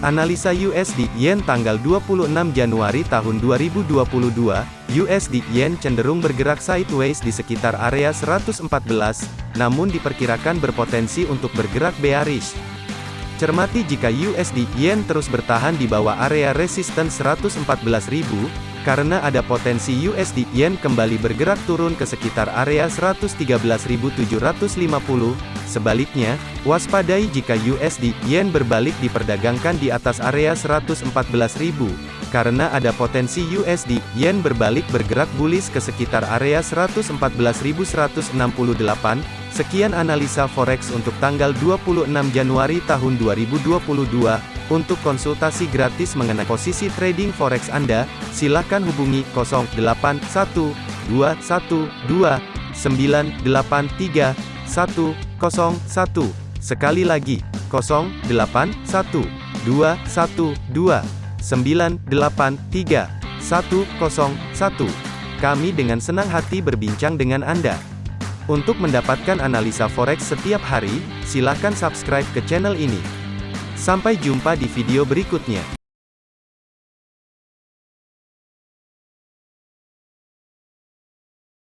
Analisa USD Yen tanggal 26 Januari tahun 2022, USD Yen cenderung bergerak sideways di sekitar area 114, namun diperkirakan berpotensi untuk bergerak bearish. Cermati jika USD Yen terus bertahan di bawah area resisten 114.000, karena ada potensi USD Yen kembali bergerak turun ke sekitar area 113.750. Sebaliknya, waspadai jika USD Yen berbalik diperdagangkan di atas area 114.000, karena ada potensi USD Yen berbalik bergerak bullish ke sekitar area 114.168. Sekian analisa forex untuk tanggal 26 Januari tahun 2022. Untuk konsultasi gratis mengenai posisi trading forex Anda, silakan hubungi 081212983101. Sekali lagi, 081212983101. Kami dengan senang hati berbincang dengan Anda. Untuk mendapatkan analisa forex setiap hari, silakan subscribe ke channel ini. Sampai jumpa di video berikutnya.